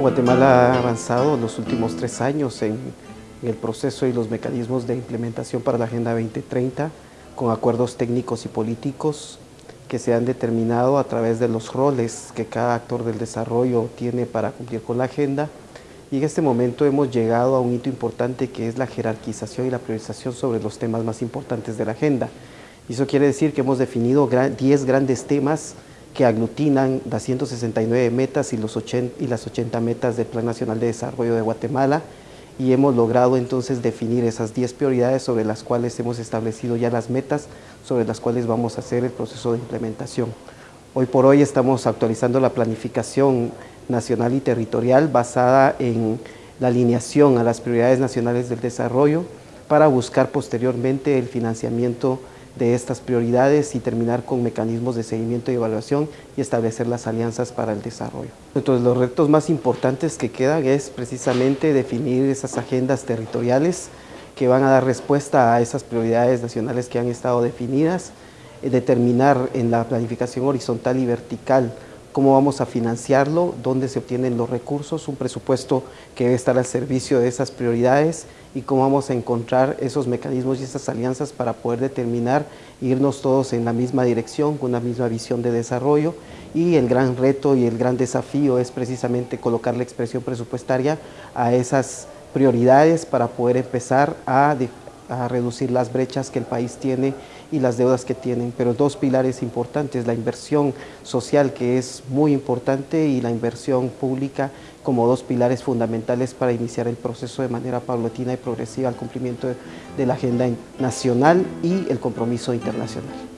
Guatemala ha avanzado en los últimos tres años en, el proceso y los mecanismos de implementación para la Agenda 2030 con acuerdos técnicos y políticos que se han determinado a través de los roles que cada actor del desarrollo tiene para cumplir con la agenda y en este momento hemos llegado a un hito importante que es la jerarquización y la priorización sobre los temas más importantes de la agenda. Y eso quiere decir que hemos definido 10 grandes temas que aglutinan las 169 metas y, los 80, y las 80 metas del Plan Nacional de Desarrollo de Guatemala y hemos logrado entonces definir esas 10 prioridades sobre las cuales hemos establecido ya las metas sobre las cuales vamos a hacer el proceso de implementación. Hoy por hoy estamos actualizando la planificación nacional y territorial basada en la alineación a las prioridades nacionales del desarrollo para buscar posteriormente el financiamiento de estas prioridades y terminar con mecanismos de seguimiento y evaluación y establecer las alianzas para el desarrollo. Entonces los retos más importantes que quedan es precisamente definir esas agendas territoriales que van a dar respuesta a esas prioridades nacionales que han estado definidas, eh, determinar en la planificación horizontal y vertical cómo vamos a financiarlo, dónde se obtienen los recursos, un presupuesto que debe estar al servicio de esas prioridades y cómo vamos a encontrar esos mecanismos y esas alianzas para poder determinar, irnos todos en la misma dirección, con una misma visión de desarrollo. Y el gran reto y el gran desafío es precisamente colocar la expresión presupuestaria a esas prioridades para poder empezar a, a reducir las brechas que el país tiene y las deudas que tienen, pero dos pilares importantes, la inversión social que es muy importante y la inversión pública como dos pilares fundamentales para iniciar el proceso de manera paulatina y progresiva al cumplimiento de, la agenda nacional y el compromiso internacional.